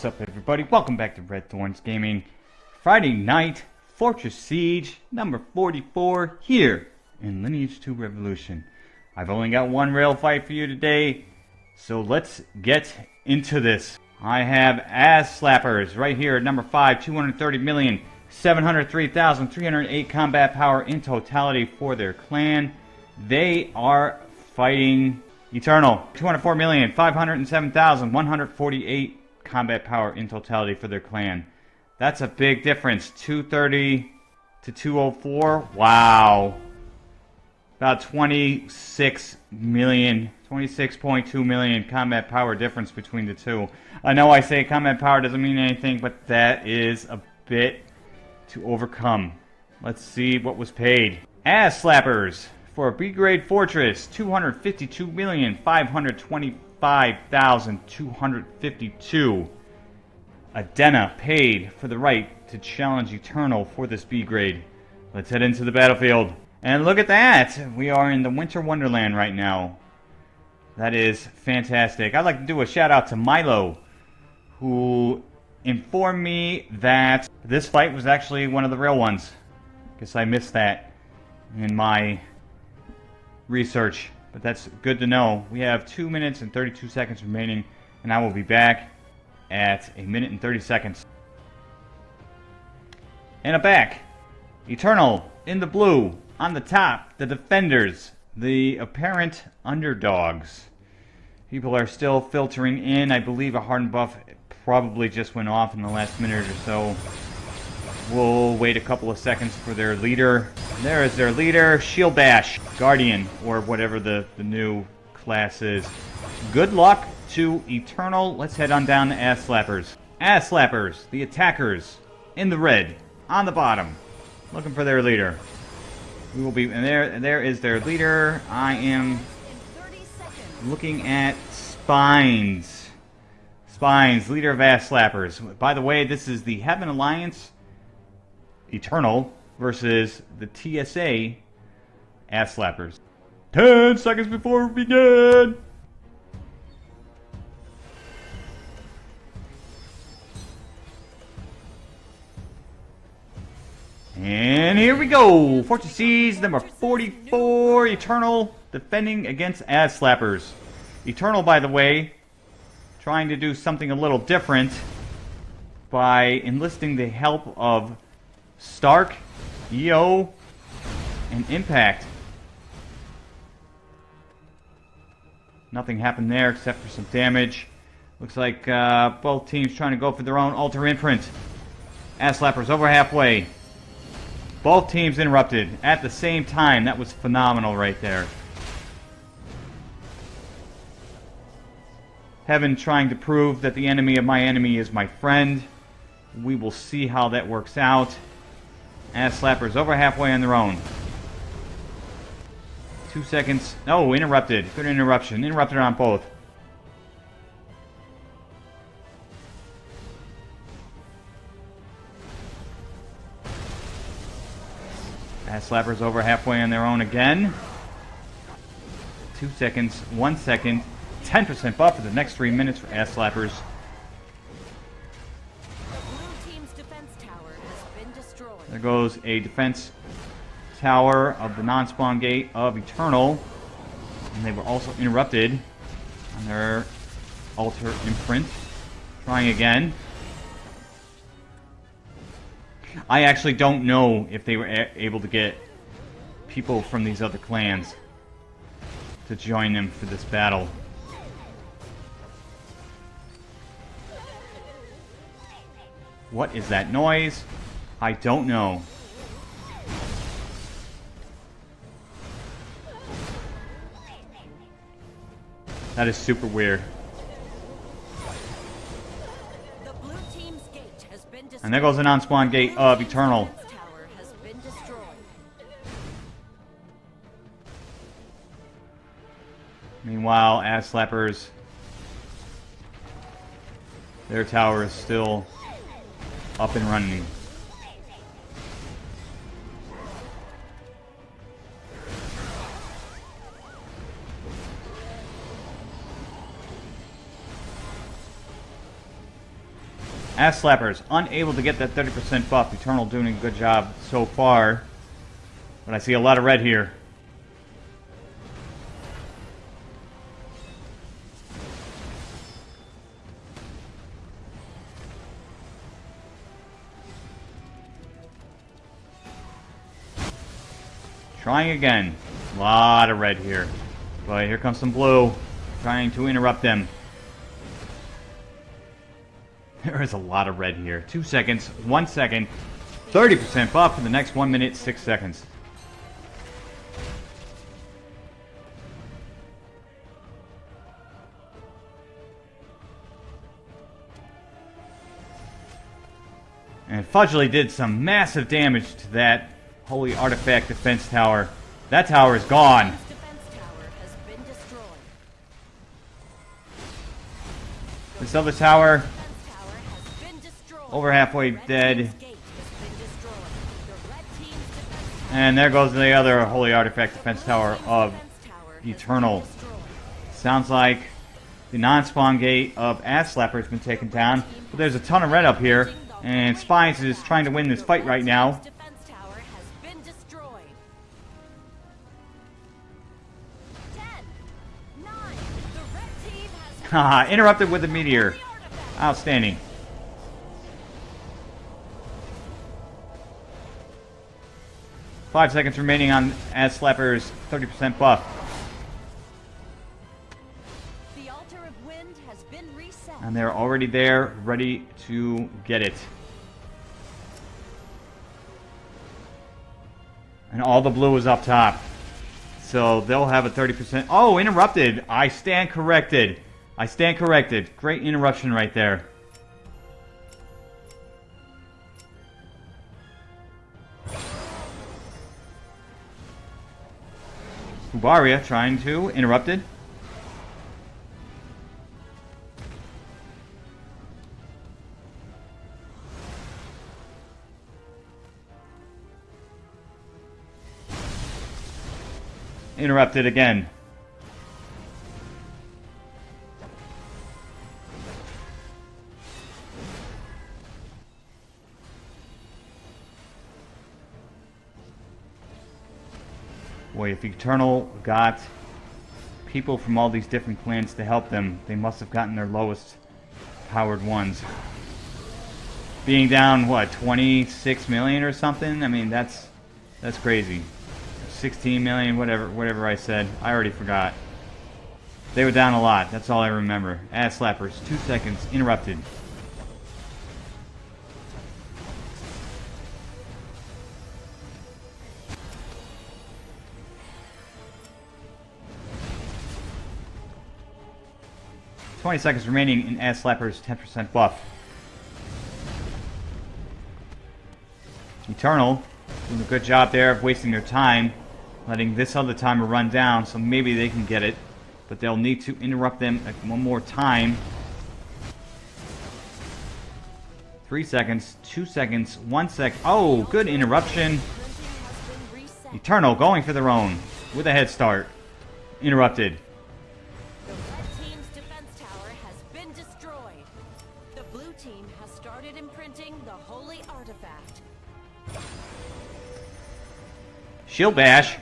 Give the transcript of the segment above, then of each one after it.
What's up, everybody? Welcome back to Red Thorns Gaming. Friday night, Fortress Siege, number 44, here in Lineage 2 Revolution. I've only got one rail fight for you today, so let's get into this. I have Ass Slappers right here at number 5, 230 million, 703,308 combat power in totality for their clan. They are fighting Eternal, 204 million, 507,148 combat power in totality for their clan. That's a big difference. 230 to 204. Wow. About 26 million, 26.2 million combat power difference between the two. I know I say combat power doesn't mean anything, but that is a bit to overcome. Let's see what was paid. Ass slappers for a B grade fortress, 252,525 5,252. Adena paid for the right to challenge Eternal for this B grade. Let's head into the battlefield. And look at that! We are in the Winter Wonderland right now. That is fantastic. I'd like to do a shout out to Milo, who informed me that this fight was actually one of the real ones. Guess I missed that in my research. But that's good to know. We have 2 minutes and 32 seconds remaining, and I will be back at a minute and 30 seconds. And a back. Eternal in the blue. On the top, the defenders. The apparent underdogs. People are still filtering in. I believe a hardened buff probably just went off in the last minute or so. We'll wait a couple of seconds for their leader. There is their leader, Shield Bash, Guardian, or whatever the, the new class is. Good luck to Eternal. Let's head on down to Ass Slappers. Ass Slappers, the attackers, in the red, on the bottom, looking for their leader. We will be, and there, and there is their leader. I am looking at Spines. Spines, leader of Ass Slappers. By the way, this is the Heaven Alliance Eternal versus the TSA ass slappers. 10 seconds before we begin! And here we go! Fortress Siege number 44, Eternal, defending against Ass Slappers. Eternal, by the way, trying to do something a little different by enlisting the help of Stark, EO, and Impact. Nothing happened there except for some damage. Looks like uh, both teams trying to go for their own altar imprint. Ass slappers over halfway. Both teams interrupted at the same time. That was phenomenal right there. Heaven trying to prove that the enemy of my enemy is my friend. We will see how that works out. Ass slappers over halfway on their own. Two seconds. Oh, interrupted. Good interruption. Interrupted on both. Ass slappers over halfway on their own again. Two seconds. One second. 10% buff for the next three minutes for ass slappers. There goes a defense tower of the non-spawn gate of Eternal. And they were also interrupted on their altar imprint. Trying again. I actually don't know if they were able to get people from these other clans to join them for this battle. What is that noise? I don't know. That is super weird. And there goes the non-spawn gate of Eternal. Meanwhile, Ass Slappers, their tower is still up and running. Ass Slappers, unable to get that 30% buff. Eternal doing a good job so far. But I see a lot of red here. Trying again. A lot of red here. But here comes some blue. Trying to interrupt them. There is a lot of red here. Two seconds, one second, 30% buff for the next one minute, six seconds. And Fudgely did some massive damage to that Holy Artifact Defense Tower. That tower is gone. This other tower, over halfway dead. And there goes the other Holy Artifact Defense Tower of Eternal. Sounds like the non-spawn gate of Ass Slapper has been taken down. But there's a ton of red up here. And Spines is trying to win this fight right now. Haha, interrupted with a meteor. Outstanding. Five seconds remaining on Ass Slapper's 30% buff. The altar of wind has been reset. And they're already there, ready to get it. And all the blue is up top. So they'll have a 30%. Oh, interrupted. I stand corrected. I stand corrected. Great interruption right there. Ubaria trying to interrupted. Interrupted again. If Eternal got people from all these different clans to help them, they must have gotten their lowest powered ones. Being down, what, 26 million or something? I mean, that's that's crazy. 16 million, whatever, whatever I said. I already forgot. They were down a lot. That's all I remember. Ass slappers. Two seconds. Interrupted. 20 seconds remaining in Ass Slapper's 10% buff. Eternal doing a good job there of wasting their time, letting this other timer run down, so maybe they can get it. But they'll need to interrupt them one more time. Three seconds, two seconds, one sec. Oh, good interruption. Eternal going for their own with a head start. Interrupted. Shield bash.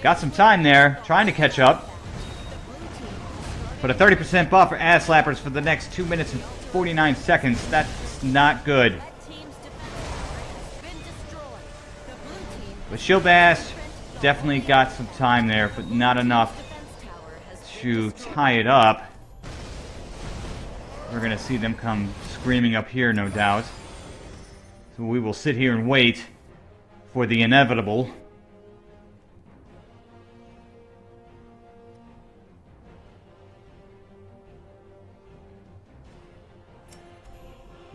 Got some time there, trying to catch up. But a 30% buff for ass slappers for the next 2 minutes and 49 seconds. That's not good. But Shield Bash definitely got some time there, but not enough to tie it up. We're going to see them come screaming up here, no doubt. We will sit here and wait for the inevitable.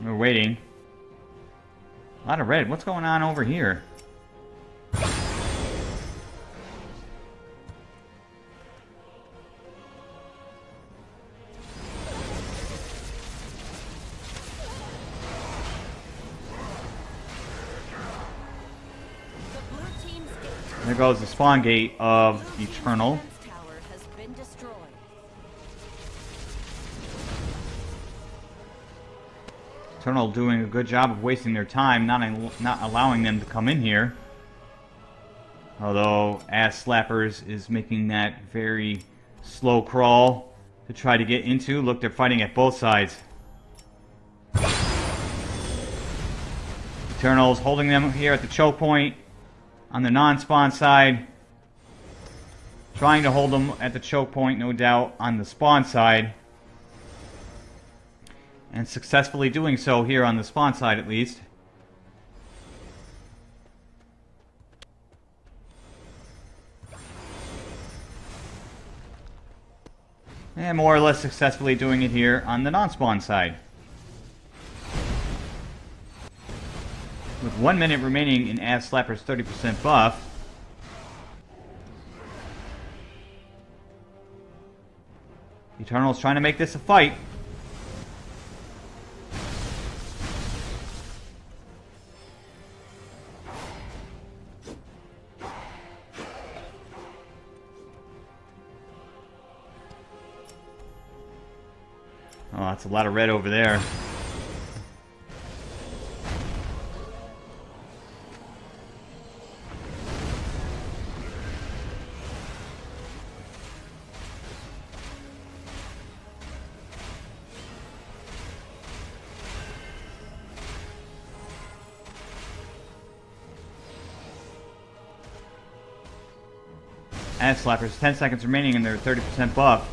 We're waiting. A lot of red. What's going on over here? There goes the spawn gate of Eternal. Eternal doing a good job of wasting their time, not, not allowing them to come in here. Although Ass Slappers is making that very slow crawl to try to get into. Look, they're fighting at both sides. Eternals holding them here at the choke point on the non-spawn side. Trying to hold them at the choke point, no doubt, on the spawn side. And successfully doing so here on the spawn side, at least. And more or less successfully doing it here on the non-spawn side. One minute remaining in Ass Slapper's 30% buff, Eternal's trying to make this a fight. Oh, that's a lot of red over there. Slappers, 10 seconds remaining in their 30% buff.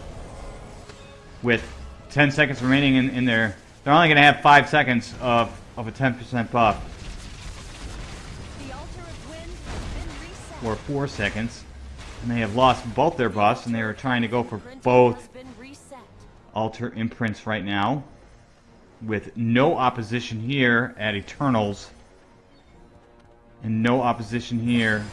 With 10 seconds remaining in, in their... They're only going to have 5 seconds of, of a 10% buff. Or 4 seconds. And they have lost both their buffs, and they are trying to go for both altar imprints right now. With no opposition here at Eternals. And no opposition here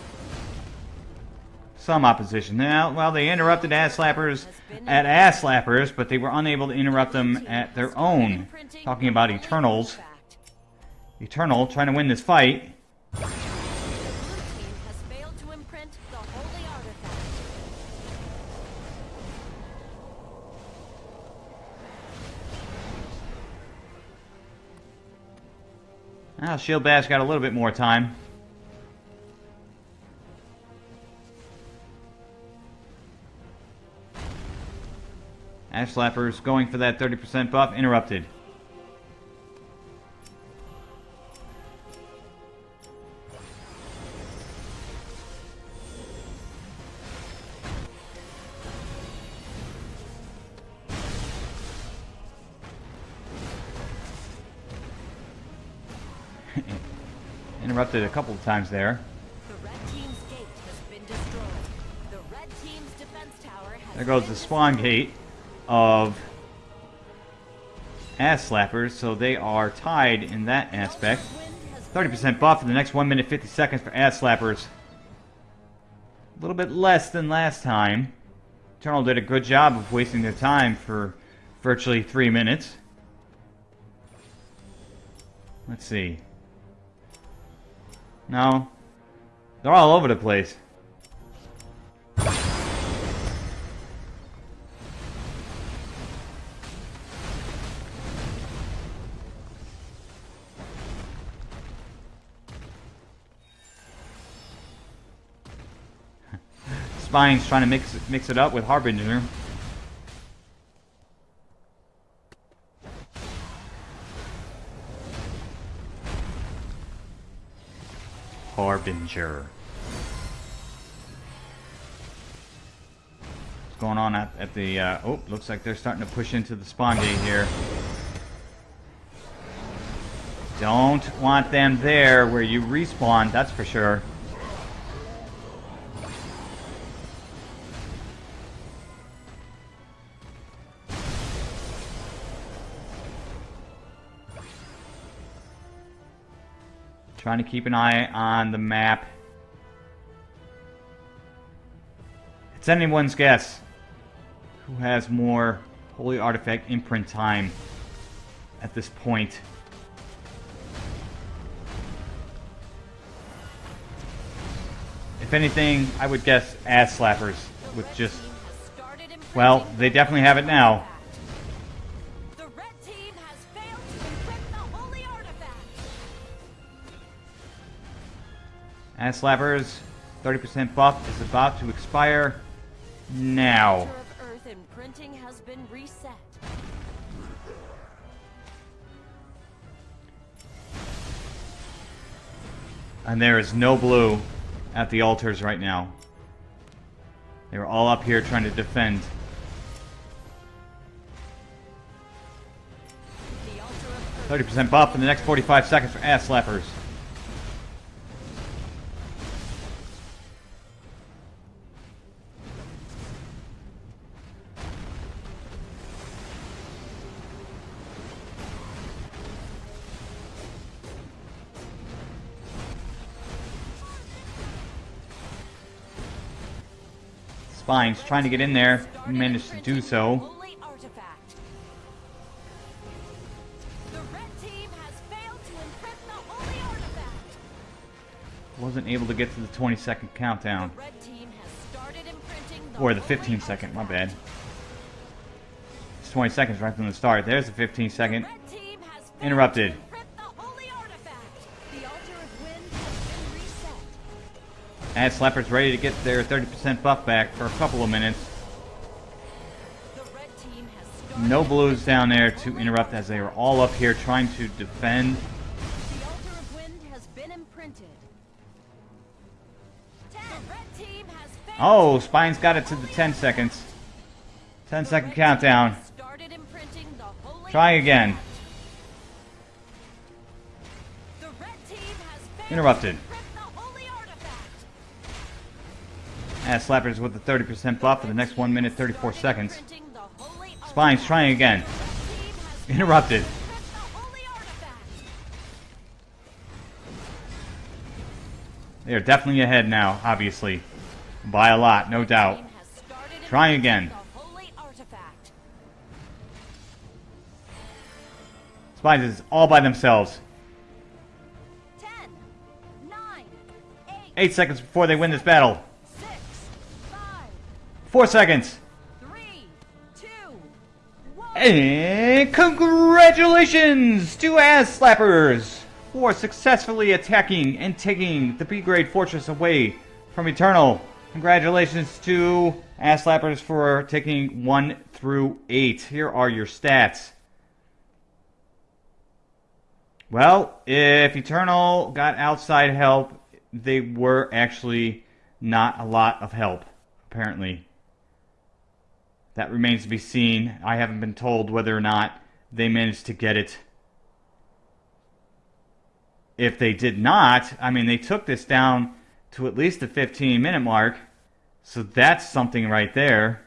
some opposition. Now, well, they interrupted ass slappers at ass slappers, but they were unable to interrupt them at their own. Talking about Eternals. Eternal trying to win this fight. Now, Shield Bash got a little bit more time. Ass Slappers going for that 30% buff. Interrupted. Interrupted a couple of times there. There goes the spawn gate of ass slappers, so they are tied in that aspect. 30% buff in the next 1 minute 50 seconds for ass slappers. A little bit less than last time. Eternal did a good job of wasting their time for virtually 3 minutes. Let's see. No. They're all over the place. Spine's trying to mix mix it up with Harbinger. Harbinger. What's going on at, at the... Uh, oh, looks like they're starting to push into the spawn gate here. Don't want them there where you respawn, that's for sure. Trying to keep an eye on the map. It's anyone's guess who has more Holy Artifact imprint time at this point. If anything, I would guess ass slappers with just... Well, they definitely have it now. Ass slappers, 30% buff is about to expire now. Earth imprinting has been reset. And there is no blue at the altars right now. They were all up here trying to defend. The altar of Earth 30% buff in the next 45 seconds for ass slappers. Trying to get in there, managed to do so. Wasn't able to get to the 20 second countdown. Or the 15 second, my bad. It's 20 seconds right from the start. There's the 15 second. Interrupted. Ass Slapper's ready to get their 30% buff back for a couple of minutes. The red team has started No blues down there to interrupt as they are all up here trying to defend. The altar of wind has been imprinted. Ten. The red team has failed Oh, Spine's got it to the the 10 seconds. 10 The second countdown. has started imprinting the holy Try again. artifact. The red team has failed Interrupted. Ass Slappers with the 30% buff for the next 1 minute 34 seconds. Spine's trying again. Interrupted. They are definitely ahead now, obviously. By a lot, no doubt. Team has started Try imprinting again. Spines is all by themselves. Eight, 8 seconds before they win this battle. 4 seconds. three, two, one. And congratulations to Ass Slappers for successfully attacking and taking the B grade fortress away from Eternal. Congratulations to Ass Slappers for taking 1 through 8. Here are your stats. Well, if Eternal got outside help, they were actually not a lot of help, apparently. That remains to be seen. I haven't been told whether or not they managed to get it. If they did not, I mean, they took this down to at least the 15 minute mark. So that's something right there.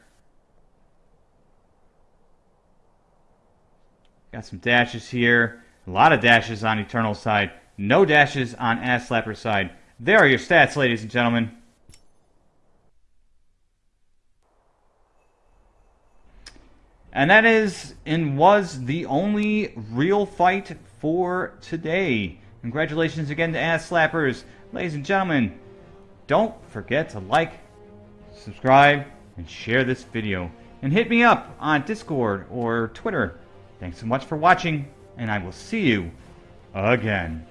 Got some dashes here. A lot of dashes on Eternal side. No dashes on Ass Slapper side. There are your stats, ladies and gentlemen. And that is and was the only real fight for today. Congratulations again to Ass Slappers. Ladies and gentlemen, don't forget to like, subscribe, and share this video. And hit me up on Discord or Twitter. Thanks so much for watching, and I will see you again.